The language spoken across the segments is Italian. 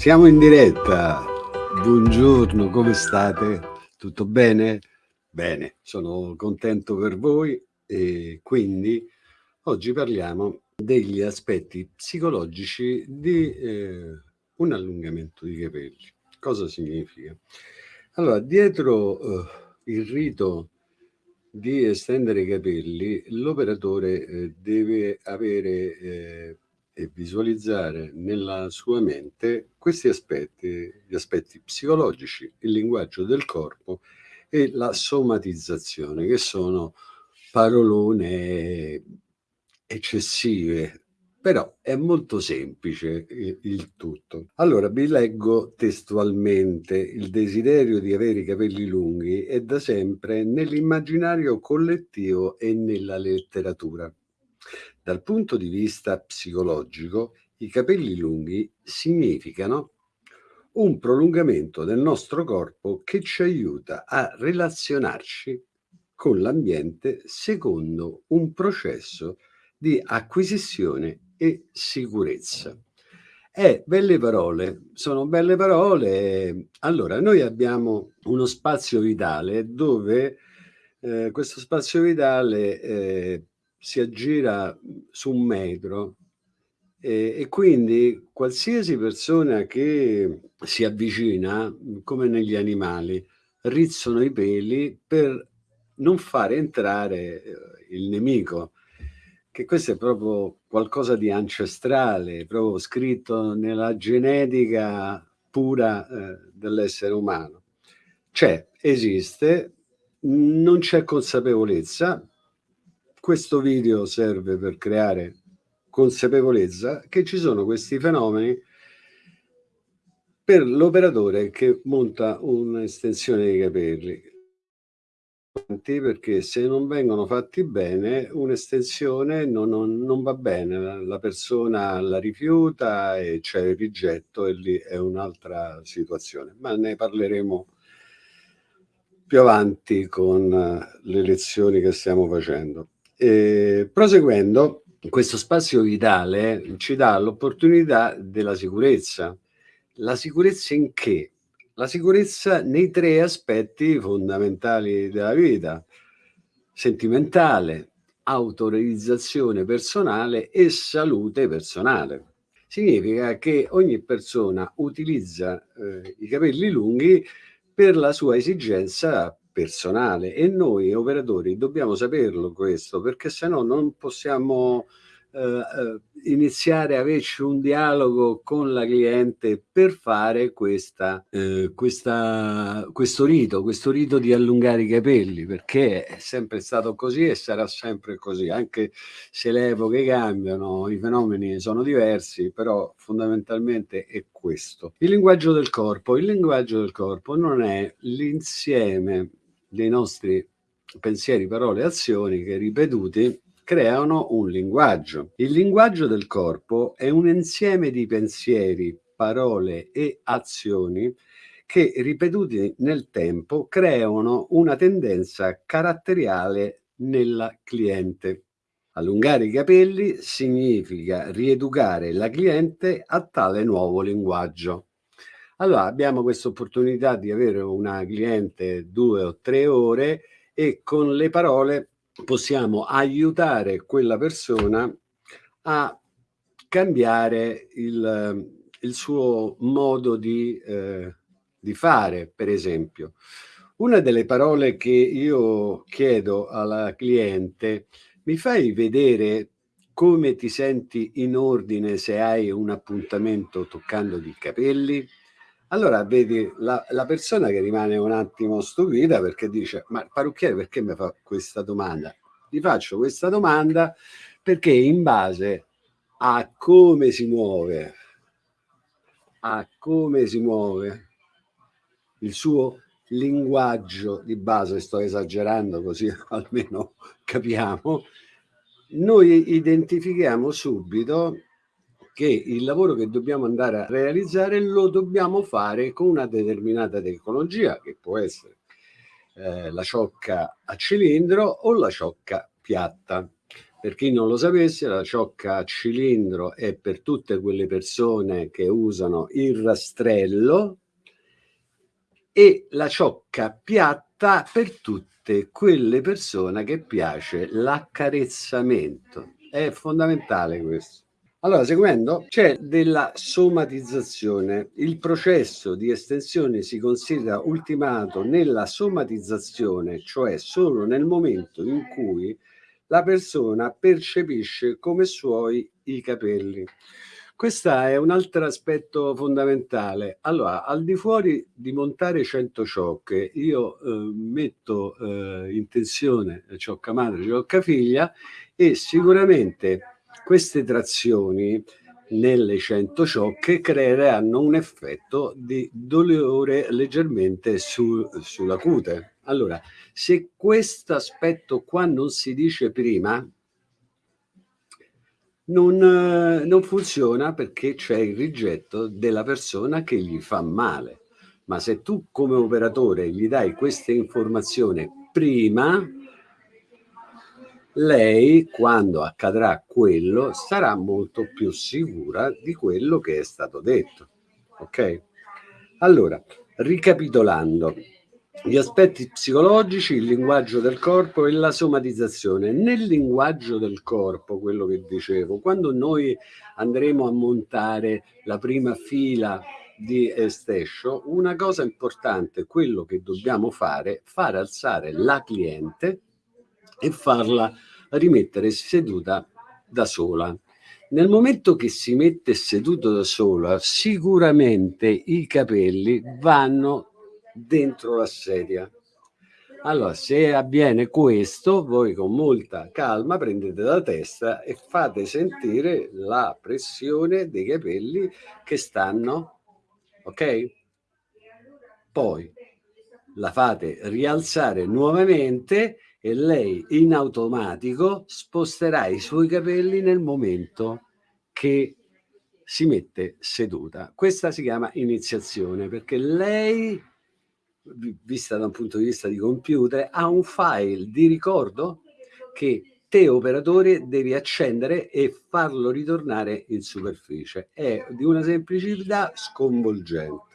Siamo in diretta. Buongiorno, come state? Tutto bene? Bene, sono contento per voi e quindi oggi parliamo degli aspetti psicologici di eh, un allungamento di capelli. Cosa significa? Allora, dietro eh, il rito di estendere i capelli, l'operatore eh, deve avere eh, e visualizzare nella sua mente questi aspetti, gli aspetti psicologici, il linguaggio del corpo e la somatizzazione, che sono parolone eccessive, però è molto semplice il tutto. Allora vi leggo testualmente il desiderio di avere i capelli lunghi è da sempre nell'immaginario collettivo e nella letteratura. Dal punto di vista psicologico, i capelli lunghi significano un prolungamento del nostro corpo che ci aiuta a relazionarci con l'ambiente secondo un processo di acquisizione e sicurezza. Eh, belle parole, sono belle parole. Allora, noi abbiamo uno spazio vitale dove eh, questo spazio vitale eh, si aggira su un metro e, e, quindi qualsiasi persona che si avvicina, come negli animali, rizzano i peli per non fare entrare eh, il nemico, che questo è proprio qualcosa di ancestrale, proprio scritto nella genetica pura eh, dell'essere umano. C'è, esiste, non c'è consapevolezza, questo video serve per creare consapevolezza che ci sono questi fenomeni per l'operatore che monta un'estensione dei capelli. Perché se non vengono fatti bene un'estensione non, non, non, va bene. La, la, persona la rifiuta e c'è il rigetto e lì è un'altra situazione. Ma ne parleremo più avanti con le lezioni che stiamo facendo e, proseguendo, questo spazio vitale ci dà l'opportunità della sicurezza. La sicurezza in che? La sicurezza nei tre aspetti fondamentali della vita, sentimentale, autorealizzazione personale e salute personale. Significa che ogni persona utilizza eh, i capelli lunghi per la sua esigenza personale e noi operatori dobbiamo saperlo questo perché se no non possiamo eh, eh, iniziare a averci un dialogo con la cliente per fare questa, eh, questa, questo rito, questo rito di allungare i capelli perché è sempre stato così e sarà sempre così anche se le epoche cambiano, i fenomeni sono diversi però fondamentalmente è questo. Il linguaggio del corpo, il linguaggio del corpo non è l'insieme dei nostri pensieri, parole e azioni che ripetuti creano un linguaggio. Il linguaggio del corpo è un insieme di pensieri, parole e azioni che ripetuti nel tempo creano una tendenza caratteriale nella cliente. Allungare i capelli significa rieducare la cliente a tale nuovo linguaggio. Allora abbiamo questa opportunità di avere una cliente due o tre ore e con le parole possiamo aiutare quella persona a cambiare il, il suo modo di, eh, di fare, per esempio. Una delle parole che io chiedo alla cliente, mi fai vedere come ti senti in ordine se hai un appuntamento toccando i capelli? Allora vedi la, la, persona che rimane un attimo stupita perché dice ma parrucchiere perché mi fa questa domanda? Gli faccio questa domanda perché in base a come si muove, a come si muove il suo linguaggio di base, sto esagerando così almeno capiamo, noi identifichiamo subito che il lavoro che dobbiamo andare a realizzare lo dobbiamo fare con una determinata tecnologia che può essere eh, la ciocca a cilindro o la ciocca piatta. Per chi non lo sapesse, la ciocca a cilindro è per tutte quelle persone che usano il rastrello e la ciocca piatta per tutte quelle persone che piace l'accarezzamento. È fondamentale questo. Allora, seguendo, c'è della somatizzazione. Il processo di estensione si considera ultimato nella somatizzazione, cioè solo nel momento in cui la persona percepisce come suoi i capelli. Questo è un altro aspetto fondamentale. Allora, al di fuori di montare 100 ciocche, io eh, metto eh, in tensione ciocca madre, ciocca figlia e sicuramente queste trazioni nelle 100 ciocche creeranno un effetto di dolore leggermente su, sulla cute. Allora, se questo aspetto qua non si dice prima, non, non funziona perché c'è il rigetto della persona che gli fa male. Ma se tu come operatore gli dai questa informazione prima, lei quando accadrà quello sarà molto più sicura di quello che è stato detto. Ok? Allora, ricapitolando, gli aspetti psicologici, il linguaggio del corpo e la somatizzazione. Nel linguaggio del corpo, quello che dicevo, quando noi andremo a montare la prima fila di estescio, una cosa importante, quello che dobbiamo fare, far alzare la cliente e farla rimettere seduta da sola. Nel momento che si mette seduto da sola, sicuramente i capelli vanno dentro la sedia. Allora, se avviene questo, voi con molta calma prendete la testa e fate sentire la pressione dei capelli che stanno, ok? Poi la fate rialzare nuovamente e lei in automatico sposterà i suoi capelli nel momento che si mette seduta. Questa si chiama iniziazione perché lei, vista da un punto di vista di computer, ha un file di ricordo che te operatore devi accendere e farlo ritornare in superficie. È di una semplicità sconvolgente.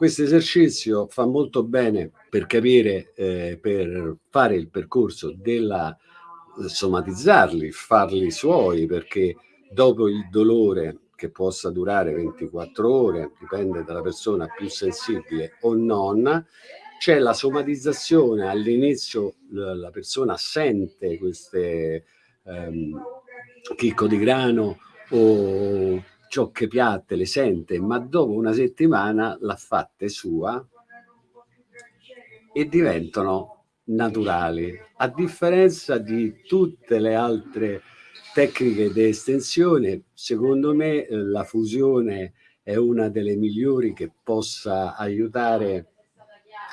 Questo esercizio fa molto bene per capire, eh, per fare il percorso della eh, somatizzarli, farli suoi, perché dopo il dolore che possa durare 24 ore, dipende dalla persona più sensibile o non, c'è la somatizzazione, all'inizio la persona sente queste ehm, chicco di grano o ciocche piatte le sente, ma dopo una settimana l'ha fatte sua e diventano naturali, a differenza di tutte le altre tecniche di estensione, secondo me eh, la fusione è una delle migliori che possa aiutare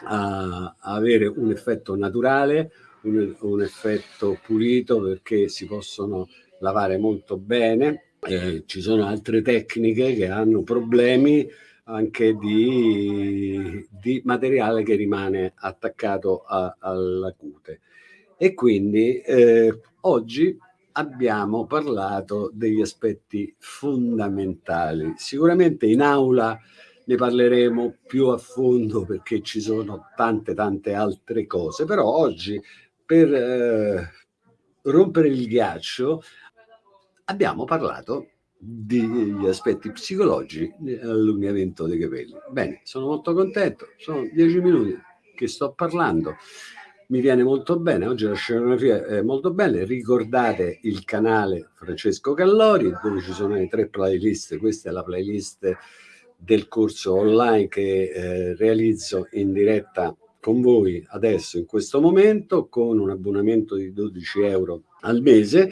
a, avere un effetto naturale, un, un effetto pulito perché si possono lavare molto bene eh, ci sono altre tecniche che hanno problemi anche di, di materiale che rimane attaccato alla cute. E quindi eh, oggi abbiamo parlato degli aspetti fondamentali. Sicuramente in aula ne parleremo più a fondo perché ci sono tante tante altre cose, però oggi per eh, rompere il ghiaccio abbiamo parlato degli aspetti psicologici dell'allungamento dei capelli. Bene, sono molto contento, sono dieci minuti che sto parlando, mi viene molto bene, oggi la scenografia è molto bella, ricordate il canale Francesco Callori dove ci sono le tre playlist, questa è la playlist del corso online che eh, realizzo in diretta con voi adesso in questo momento con un abbonamento di 12 euro al mese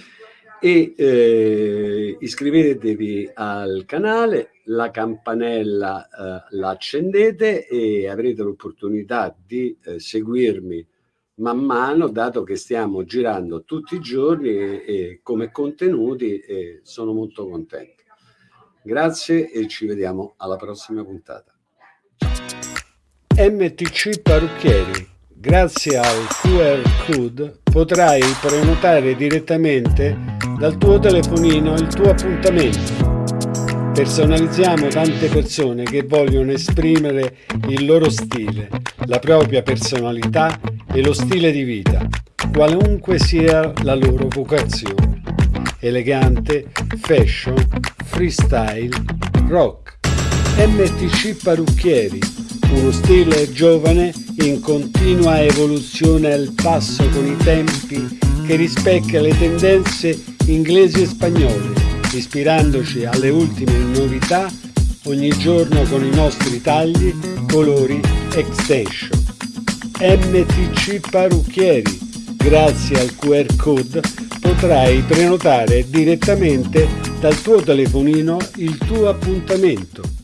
e eh, iscrivetevi al canale, la campanella eh, la accendete e avrete l'opportunità di eh, seguirmi man mano dato che stiamo girando tutti i giorni e, e come contenuti e sono molto contento. Grazie e ci vediamo alla prossima puntata. MTC Parrucchieri Grazie al QR code potrai prenotare direttamente dal tuo telefonino il tuo appuntamento. Personalizziamo tante persone che vogliono esprimere il loro stile, la propria personalità e lo stile di vita, qualunque sia la loro vocazione. Elegante, fashion, freestyle, rock. MTC Parrucchieri, uno stile giovane in continua evoluzione al passo con i tempi che rispecchia le tendenze inglesi e spagnole, ispirandoci alle ultime novità ogni giorno con i nostri tagli, colori, extension. MTC Parrucchieri. Grazie al QR code potrai prenotare direttamente dal tuo telefonino il tuo appuntamento